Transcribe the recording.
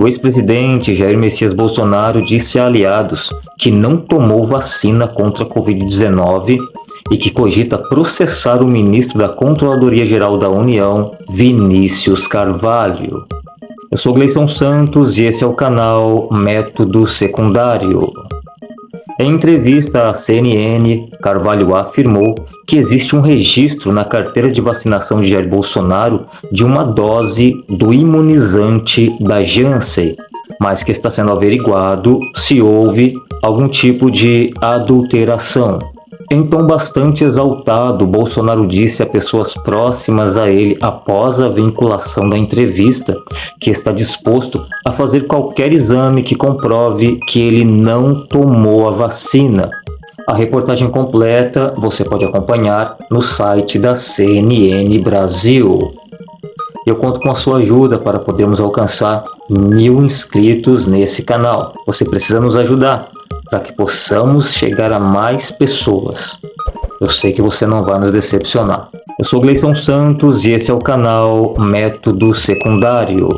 O ex-presidente Jair Messias Bolsonaro disse a aliados que não tomou vacina contra a Covid-19 e que cogita processar o ministro da Controladoria Geral da União, Vinícius Carvalho. Eu sou Gleison Santos e esse é o canal Método Secundário. Em entrevista à CNN, Carvalho afirmou que existe um registro na carteira de vacinação de Jair Bolsonaro de uma dose do imunizante da Janssen, mas que está sendo averiguado se houve algum tipo de adulteração. Em tom bastante exaltado, Bolsonaro disse a pessoas próximas a ele após a vinculação da entrevista que está disposto a fazer qualquer exame que comprove que ele não tomou a vacina. A reportagem completa você pode acompanhar no site da CNN Brasil. Eu conto com a sua ajuda para podermos alcançar mil inscritos nesse canal. Você precisa nos ajudar para que possamos chegar a mais pessoas. Eu sei que você não vai nos decepcionar. Eu sou Gleison Santos e esse é o canal Método Secundário.